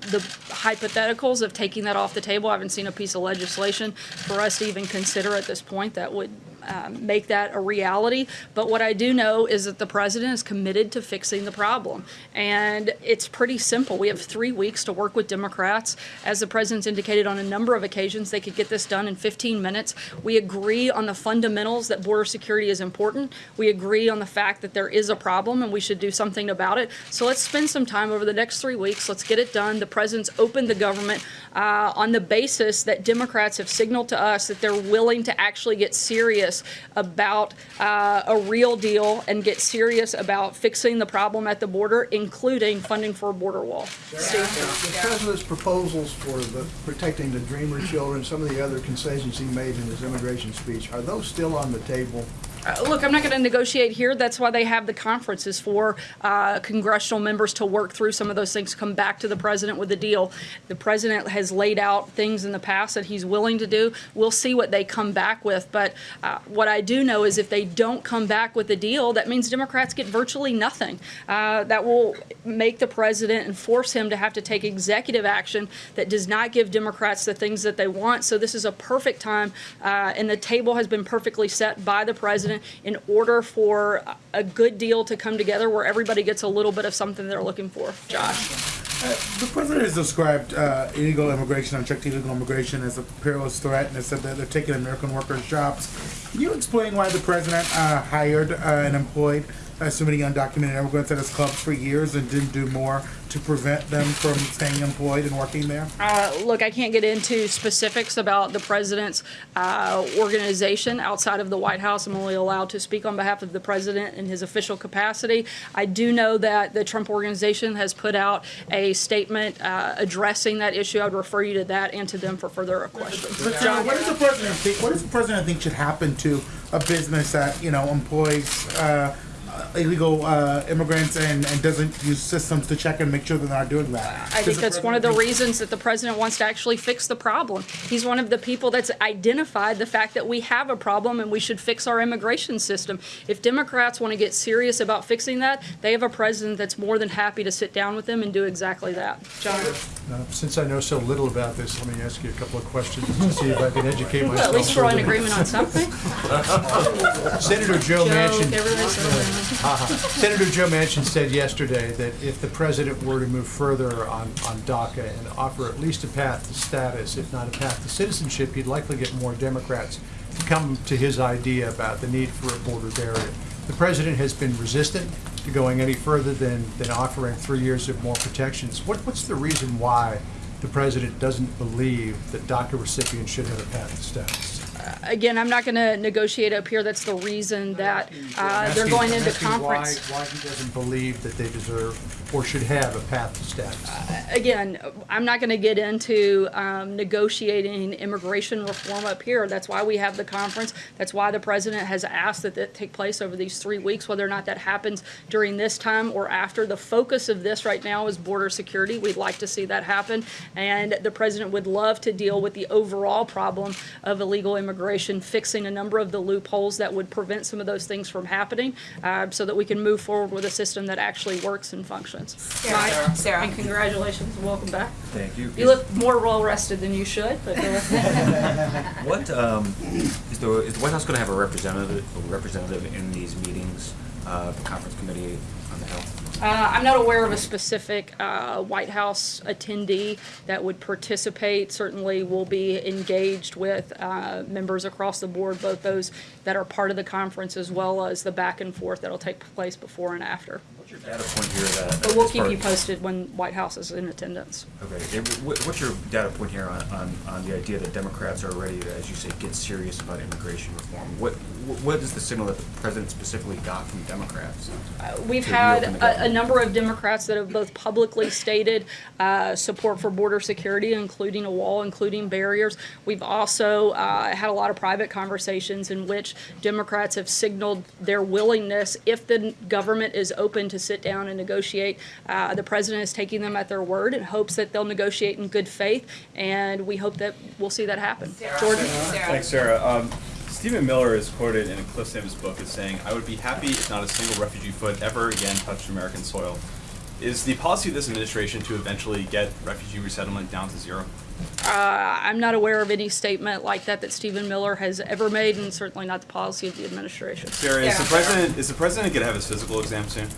Speaker 1: the hypotheticals of taking that off the table. I haven't seen a piece of legislation for us to even consider at this point that would um, make that a reality. But what I do know is that the president is committed to fixing the problem. And it's pretty simple. We have three weeks to work with Democrats. As the president's indicated on a number of occasions, they could get this done in 15 minutes. We agree on the fundamentals that border security is important. We agree on the fact that there is a problem and we should do something about it. So let's spend some time over the next three weeks. Let's get it done. The president's opened the government uh, on the basis that Democrats have signaled to us that they're willing to actually get serious about uh, a real deal and get serious about fixing the problem at the border, including funding for a border wall. Steve?
Speaker 13: The president's proposals for the protecting the Dreamer children, some of the other concessions he made in his immigration speech, are those still on the table?
Speaker 1: Uh, Look, I'm not going to negotiate here. That's why they have the conferences for uh, congressional members to work through some of those things, come back to the president with a deal. The president has laid out things in the past that he's willing to do. We'll see what they come back with. But uh, what I do know is if they don't come back with a deal, that means Democrats get virtually nothing. Uh, that will make the president and force him to have to take executive action that does not give Democrats the things that they want. So this is a perfect time, uh, and the table has been perfectly set by the president in order for a good deal to come together where everybody gets a little bit of something they're looking for. Josh.
Speaker 22: The president has described uh, illegal immigration, unchecked illegal immigration, as a perilous threat, and has said that they're taking American workers' jobs. Can you explain why the president uh, hired uh, and employed uh, so many undocumented immigrants at his clubs for years and didn't do more to prevent them from staying employed and working there?
Speaker 1: Uh, look, I can't get into specifics about the president's uh, organization outside of the White House. I'm only allowed to speak on behalf of the president in his official capacity. I do know that the Trump organization has put out a statement uh, addressing that issue. I would refer you to that and to them for further questions.
Speaker 22: But, John, what does the president think? What does the president think should happen to a business that you know employs uh, illegal uh, immigrants and, and doesn't use systems to check and make sure they're not doing that?
Speaker 1: I
Speaker 22: Does
Speaker 1: think
Speaker 22: the
Speaker 1: that's one of the
Speaker 22: president
Speaker 1: reasons that the president wants to actually fix the problem. He's one of the people that's identified the fact that we have a problem and we should fix our immigration system. If Democrats want to get serious about fixing that, they have a president that's more than happy to sit down with them and do exactly that. John?
Speaker 4: Uh, Since I know so little about this, let me ask you a couple of questions to see if I can educate
Speaker 1: Well,
Speaker 4: myself.
Speaker 1: at least we're in
Speaker 4: further.
Speaker 1: agreement on something.
Speaker 4: Senator Joe
Speaker 1: Joe,
Speaker 4: Manchin.
Speaker 1: everybody's
Speaker 4: Senator Joe Manchin said yesterday that if the president were to move further on, on DACA and offer at least a path to status, if not a path to citizenship, he'd likely get more Democrats to come to his idea about the need for a border barrier. The president has been resistant to going any further than, than offering three years of more protections. What, what's the reason why the president doesn't believe that DACA recipients should have a path to status?
Speaker 1: Again, I'm not going to negotiate up here. That's the reason that uh, they're going into conference.
Speaker 4: Why, why he doesn't believe that they deserve or should have a path to status.
Speaker 1: again, I'm not going to get into um, negotiating immigration reform up here. That's why we have the conference. That's why the president has asked that that take place over these three weeks, whether or not that happens during this time or after. The focus of this right now is border security. We'd like to see that happen. And the president would love to deal with the overall problem of illegal immigration, fixing a number of the loopholes that would prevent some of those things from happening uh, so that we can move forward with a system that actually works and functions. Mike,
Speaker 23: Sarah.
Speaker 1: and congratulations, and welcome back.
Speaker 23: Thank you.
Speaker 1: You look more well rested than you should, but.
Speaker 23: What, um, is the, is the White House gonna have a representative, a representative in these meetings, uh, the conference committee on the Hill?
Speaker 1: Uh, I'm not aware of a specific uh, White House attendee that would participate. Certainly we'll be engaged with uh, members across the board, both those that are part of the conference as well as the back and forth that'll take place before and after.
Speaker 23: What's your data point here that?
Speaker 1: But we'll keep you posted when White House is in attendance.
Speaker 23: Okay, what's your data point here on, on, on the idea that Democrats are ready to, as you say, get serious about immigration reform? What, what is the signal that the president specifically got from Democrats?
Speaker 1: We've had a, a number of Democrats that have both publicly stated uh, support for border security, including a wall, including barriers. We've also uh, had a lot of private conversations in which Democrats have signaled their willingness, if the government is open to sit down and negotiate. Uh, the president is taking them at their word and hopes that they'll negotiate in good faith, and we hope that we'll see that happen. Jordan?
Speaker 24: Thanks, Sarah. Um, Stephen Miller is quoted in a Cliff Sims book as saying, I would be happy if not a single refugee foot ever again touched American soil. Is the policy of this administration to eventually get refugee resettlement down to zero?
Speaker 1: Uh, I'm not aware of any statement like that that Stephen Miller has ever made, and certainly not the policy of the administration.
Speaker 24: Sarah, is the president is the president going to have his physical exam soon?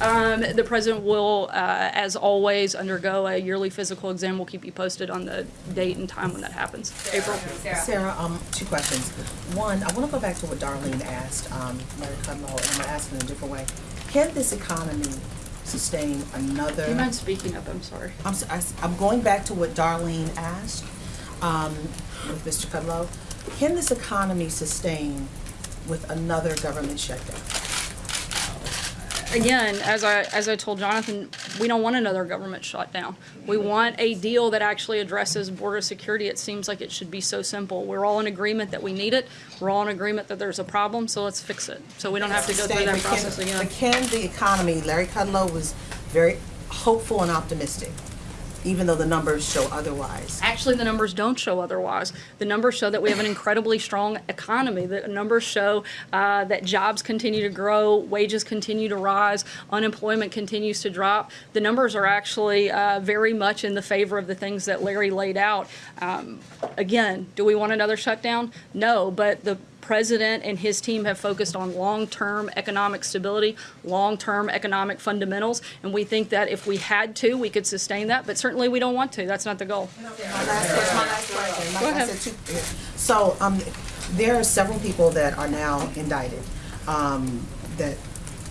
Speaker 1: Um, the president will, uh, as always, undergo a yearly physical exam. We'll keep you posted on the date and time when that happens. April?
Speaker 12: Sarah, um, two questions. One, I want to go back to what Darlene asked, um, Larry Kudlow, and I'm going to ask it in a different way. Can this economy sustain another?
Speaker 1: Do you mind speaking up? I'm sorry.
Speaker 12: I'm, s- I s- I'm going back to what Darlene asked, um, with Mr. Kudlow. Can this economy sustain with another government shutdown?
Speaker 1: Again, as I, as I told Jonathan, we don't want another government shutdown. We want a deal that actually addresses border security. It seems like it should be so simple. We're all in agreement that we need it. We're all in agreement that there's a problem, so let's fix it. So we don't have to go through that process again.
Speaker 12: But can the economy, Larry Kudlow was very hopeful and optimistic, even though the numbers show otherwise.
Speaker 1: Actually, the numbers don't show otherwise. The numbers show that we have an incredibly strong economy. The numbers show uh, that jobs continue to grow, wages continue to rise, unemployment continues to drop. The numbers are actually uh, very much in the favor of the things that Larry laid out. Um, again, do we want another shutdown? No, but the president and his team have focused on long-term economic stability, long-term economic fundamentals, and we think that if we had to, we could sustain that, but certainly we don't want to. That's not the goal.
Speaker 12: So, um, there are several people that are now indicted, um, that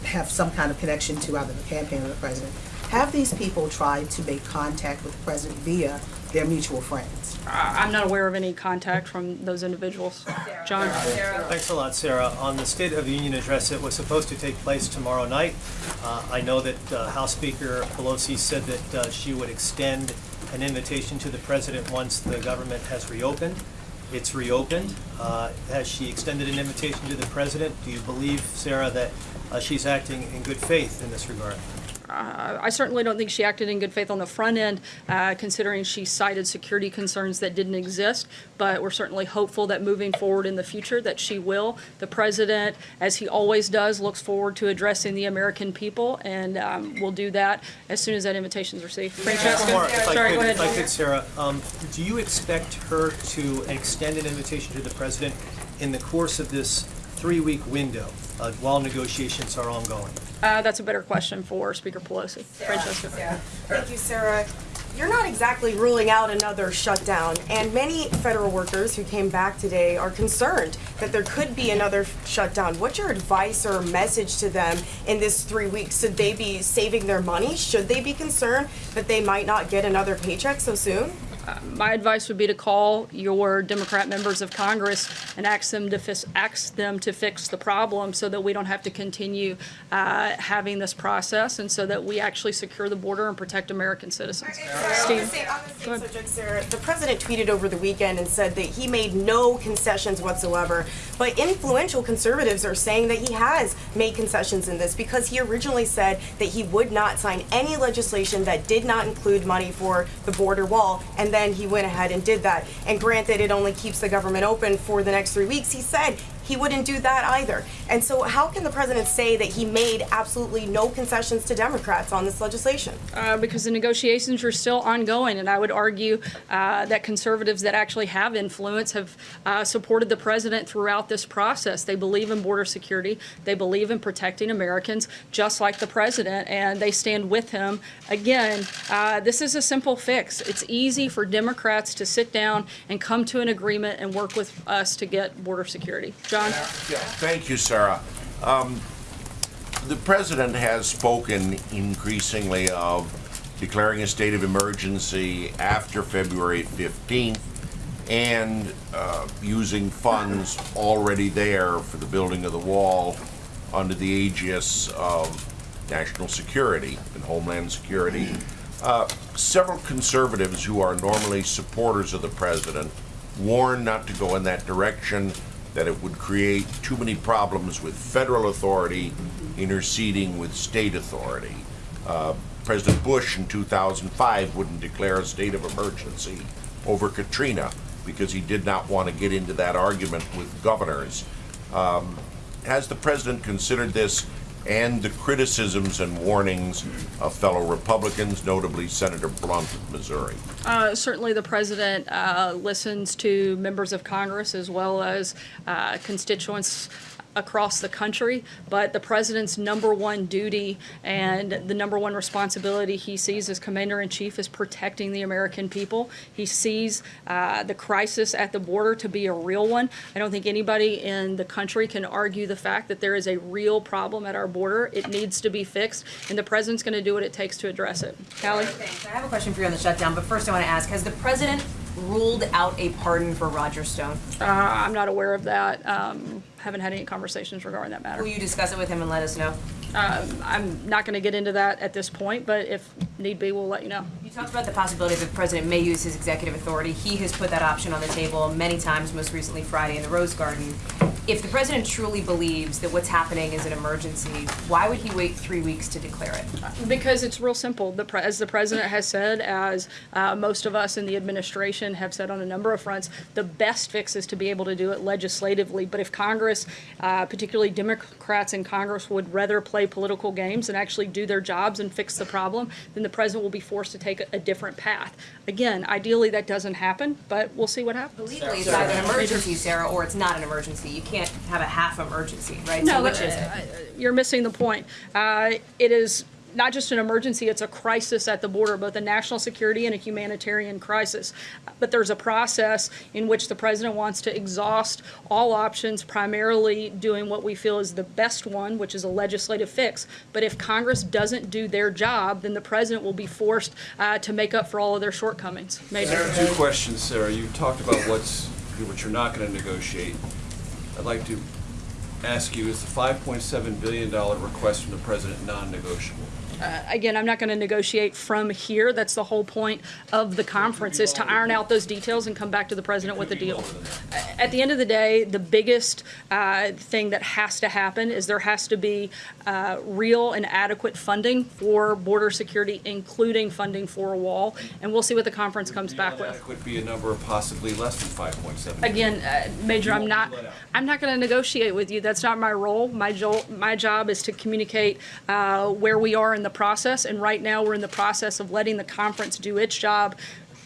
Speaker 12: have some kind of connection to either the campaign or the president. Have these people tried to make contact with the president via their mutual friends?
Speaker 1: I- I'm not aware of any contact from those individuals. John?
Speaker 25: Thanks a lot, Sarah. On the State of the Union address, it was supposed to take place tomorrow night. Uh, I know that uh, House Speaker Pelosi said that uh, she would extend an invitation to the president once the government has reopened. It's reopened. Uh, Has she extended an invitation to the president? Do you believe, Sarah, that uh, she's acting in good faith in this regard?
Speaker 1: Uh, I certainly don't think she acted in good faith on the front end, uh, considering she cited security concerns that didn't exist. But we're certainly hopeful that moving forward in the future, that she will. The president, as he always does, looks forward to addressing the American people, and um, we'll do that as soon as that invitation is received. Francesca?
Speaker 25: If I
Speaker 1: Sorry,
Speaker 25: could-
Speaker 1: go
Speaker 25: If I
Speaker 1: ahead.
Speaker 25: could, Sarah, um, do you expect her to extend an invitation to the president in the course of this three-week window uh, while negotiations are ongoing?
Speaker 1: Uh, That's a better question for Speaker Pelosi. Francesca?
Speaker 26: Thank you, Sarah. You're not exactly ruling out another shutdown, and many federal workers who came back today are concerned that there could be another shutdown. What's your advice or message to them in this three weeks? Should they be saving their money? Should they be concerned that they might not get another paycheck so soon?
Speaker 1: My advice would be to call your Democrat members of Congress and ask them to fix, ask them to fix the problem so that we don't have to continue uh, having this process and so that we actually secure the border and protect American citizens.
Speaker 26: The
Speaker 1: Steve?
Speaker 26: same, on the same subject, Sarah, the president tweeted over the weekend and said that he made no concessions whatsoever. But influential conservatives are saying that he has made concessions in this because he originally said that he would not sign any legislation that did not include money for the border wall, and then he went ahead and did that. And granted, it only keeps the government open for the next three weeks. He said he wouldn't do that either. And so, how can the president say that he made absolutely no concessions to Democrats on this legislation?
Speaker 1: Uh, because the negotiations are still ongoing, and I would argue uh, that conservatives that actually have influence have uh, supported the president throughout this process. They believe in border security, they believe in protecting Americans, just like the president, and they stand with him. Again, uh, this is a simple fix. It's easy for Democrats to sit down and come to an agreement and work with us to get border security. John?
Speaker 27: Thank you, Sarah. Um, The president has spoken increasingly of declaring a state of emergency after February 15th and uh, using funds already there for the building of the wall under the aegis of national security and homeland security. Uh, Several conservatives who are normally supporters of the president warn not to go in that direction, that it would create too many problems with federal authority interceding with state authority. Uh, President Bush in 2005 wouldn't declare a state of emergency over Katrina because he did not want to get into that argument with governors. Um, Has the president considered this and the criticisms and warnings of fellow Republicans, notably Senator Blunt of Missouri?
Speaker 1: Uh, Certainly, the president uh, listens to members of Congress as well as uh, constituents across the country, but the president's number one duty and the number one responsibility he sees as commander-in-chief is protecting the American people. He sees uh, the crisis at the border to be a real one. I don't think anybody in the country can argue the fact that there is a real problem at our border. It needs to be fixed, and the president's going to do what it takes to address it. Callie?
Speaker 28: Thanks. I have a question for you on the shutdown, but first I want to ask, has the president ruled out a pardon for Roger Stone?
Speaker 1: Uh, I'm not aware of that. Um, haven't had any conversations regarding that matter.
Speaker 28: Will you discuss it with him and let us know?
Speaker 1: Um, I'm not going to get into that at this point, but if need be, we'll let you know.
Speaker 28: You talked about the possibility that the president may use his executive authority. He has put that option on the table many times, most recently Friday in the Rose Garden. If the president truly believes that what's happening is an emergency, why would he wait three weeks to declare it?
Speaker 1: Because it's real simple. The as the president has said, as uh, most of us in the administration have said on a number of fronts, the best fix is to be able to do it legislatively. But if Congress, uh, particularly Democrats in Congress, would rather play political games and actually do their jobs and fix the problem, then the president will be forced to take a, a different path. Again, ideally that doesn't happen, but we'll see what happens.
Speaker 28: Legally, it's either an emergency, Sarah, or it's not an emergency. You can't have a half emergency, right?
Speaker 1: No,
Speaker 28: So which is it?
Speaker 1: uh, You're missing the point. Uh, It is not just an emergency, it's a crisis at the border, both a national security and a humanitarian crisis. But there's a process in which the president wants to exhaust all options, primarily doing what we feel is the best one, which is a legislative fix. But if Congress doesn't do their job, then the president will be forced uh, to make up for all of their shortcomings. Major.
Speaker 6: Two questions, Sarah. You talked about what's, what you're not gonna negotiate. I'd like to ask you, is the five point seven billion dollar request from the president non-negotiable?
Speaker 1: Uh, Again, I'm not going to negotiate from here. That's the whole point of the conference, is to iron out those details and come back to the president with a deal. At the end of the day, the biggest uh, thing that has to happen is there has to be uh, real and adequate funding for border security, including funding for a wall, and we'll see what the conference comes back with.
Speaker 6: Could be a number of possibly less than five point seven.
Speaker 1: Again, uh, Major, I'm not, I'm not going to negotiate with you. That's not my role. My jo, my job is to communicate uh, where we are in the process, and right now, we're in the process of letting the conference do its job,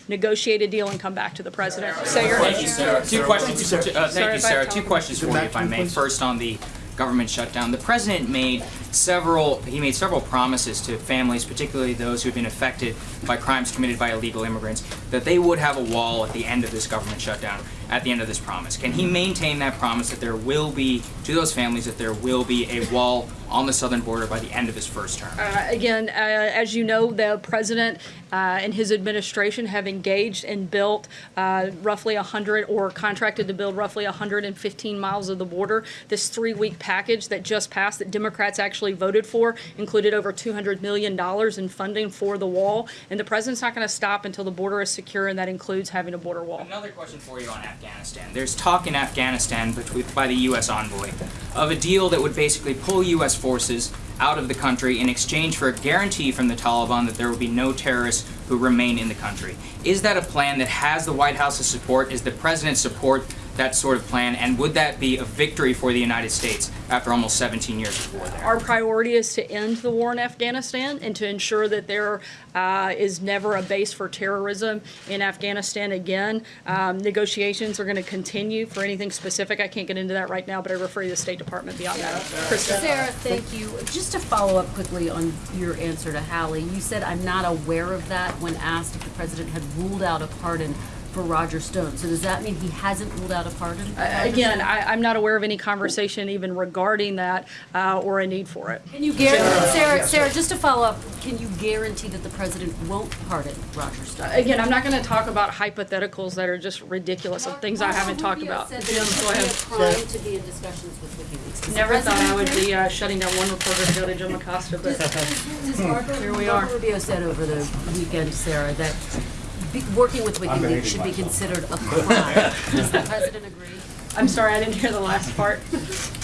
Speaker 1: negotiate a deal, and come back to the president. Say your
Speaker 29: Thank you, Sarah. Two questions, uh,
Speaker 1: Sorry
Speaker 29: thank you, Sarah. Two questions for you, if I may. First, on the government shutdown, the president made several, he made several promises to families, particularly those who have been affected by crimes committed by illegal immigrants, that they would have a wall at the end of this government shutdown, at the end of this promise. Can he maintain that promise that there will be, to those families, that there will be a wall on the southern border by the end of his first term?
Speaker 1: Uh, Again, uh, as you know, the president uh, and his administration have engaged and built uh, roughly 100, or contracted to build roughly 115 miles of the border. This three-week package that just passed, that Democrats actually voted for, included over $200 million in funding for the wall. And the president's not going to stop until the border is secure, and that includes having a border wall.
Speaker 29: Another question for you on Afghanistan. There's talk in Afghanistan between, by the U.S. envoy of a deal that would basically pull U.S. forces out of the country in exchange for a guarantee from the Taliban that there will be no terrorists who remain in the country. Is that a plan that has the White House's support? Is the president's support that sort of plan? And would that be a victory for the United States after almost 17 years of war there?
Speaker 1: Our priority is to end the war in Afghanistan and to ensure that there uh, is never a base for terrorism in Afghanistan again. Um, negotiations are going to continue for anything specific. I can't get into that right now, but I refer you to the State Department beyond that. Krista?
Speaker 30: Sarah, thank you. Just to follow up quickly on your answer to Hallie, you said, I'm not aware of that when asked if the president had ruled out a pardon for Roger Stone. So does that mean he hasn't ruled out a pardon? for Roger
Speaker 1: Again, I, I'm not aware of any conversation even regarding that uh, or a need for it.
Speaker 30: Can you guarantee, Sarah, Sarah, just to follow up, can you guarantee that the president won't pardon Roger Stone?
Speaker 1: Again, I'm not going to talk about hypotheticals that are just ridiculous of things I haven't talked about.
Speaker 30: Said that
Speaker 1: Jim, go
Speaker 30: would be a
Speaker 1: ahead.
Speaker 30: to be in discussions with WikiLeaks.
Speaker 1: Never thought I would be uh, shutting down one reporter to go to Jim Acosta, but
Speaker 30: Does Marco,
Speaker 1: here we are.
Speaker 30: Rubio said over the weekend, Sarah, that be, working with WikiLeaks should be considered a crime. Does the president agree?
Speaker 1: I'm sorry, I didn't hear the last part.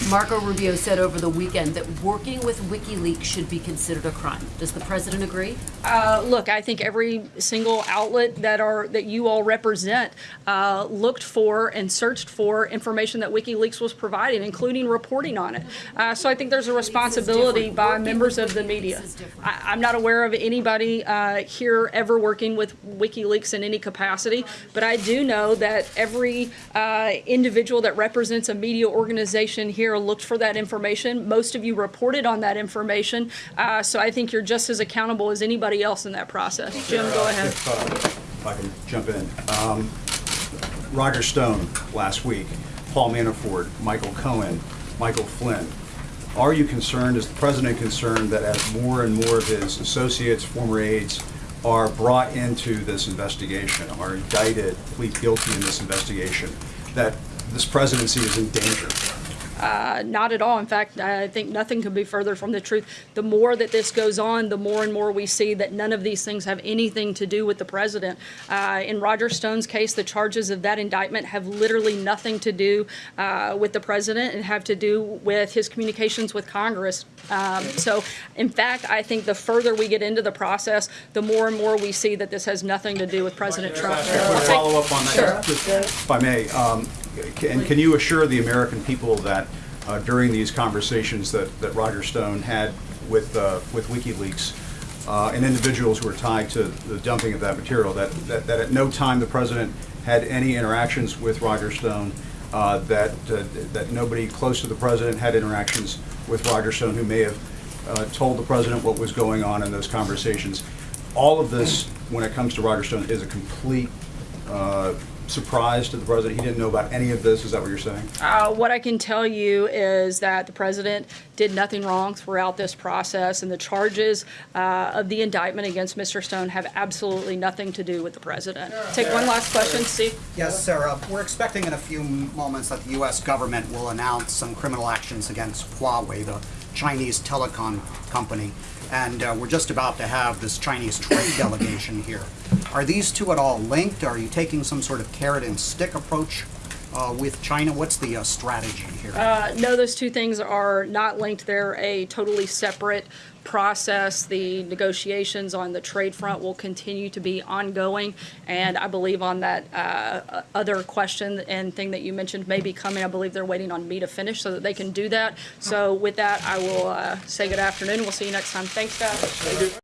Speaker 30: Marco Rubio said over the weekend that working with WikiLeaks should be considered a crime. Does the president agree?
Speaker 1: Uh, look, I think every single outlet that are that you all represent uh, looked for and searched for information that WikiLeaks was providing, including reporting on it. Uh, so I think there's a responsibility by members of the media. I, I'm not aware of anybody uh, here ever working with WikiLeaks in any capacity, but I do know that every uh, individual that represents a media organization here looked for that information. Most of you reported on that information, uh, so I think you're just as accountable as anybody else in that process. Jim, go ahead.
Speaker 31: If, uh, if I can jump in. Um, Roger Stone last week, Paul Manafort, Michael Cohen, Michael Flynn. Are you concerned, is the president concerned that as more and more of his associates, former aides, are brought into this investigation, are indicted, plead guilty in this investigation, that this presidency is in danger?
Speaker 1: Uh, not at all. In fact, I think nothing could be further from the truth. The more that this goes on, the more and more we see that none of these things have anything to do with the president. Uh, in Roger Stone's case, the charges of that indictment have literally nothing to do uh, with the president and have to do with his communications with Congress. Um, so, in fact, I think the further we get into the process, the more and more we see that this has nothing to do with President Trump.
Speaker 31: Follow up on that,
Speaker 1: Sure.
Speaker 31: if I may. Um, And can you assure the American people that uh, during these conversations that that Roger Stone had with uh, with WikiLeaks uh, and individuals who were tied to the dumping of that material, that that that at no time the president had any interactions with Roger Stone uh, that, uh, that nobody close to the president had interactions with Roger Stone who may have uh, told the president what was going on in those conversations. All of this, when it comes to Roger Stone, is a complete uh, surprise to the president. He didn't know about any of this. Is that what you're saying?
Speaker 1: Uh, what I can tell you is that the president did nothing wrong throughout this process, and the charges uh, of the indictment against Mr. Stone have absolutely nothing to do with the president. Take one last question, Steve.
Speaker 32: Yes, Sarah. We're expecting in a few moments that the U.S. government will announce some criminal actions against Huawei, the Chinese telecom company. And uh, we're just about to have this Chinese trade delegation here. Are these two at all linked? Are you taking some sort of carrot and stick approach uh, with China? What's the uh, strategy here?
Speaker 1: Uh, no, those two things are not linked. They're a totally separate process. The negotiations on the trade front will continue to be ongoing. And I believe on that uh, other question and thing that you mentioned may be coming, I believe they're waiting on me to finish so that they can do that. So with that, I will uh, say good afternoon. We'll see you next time. Thanks, guys.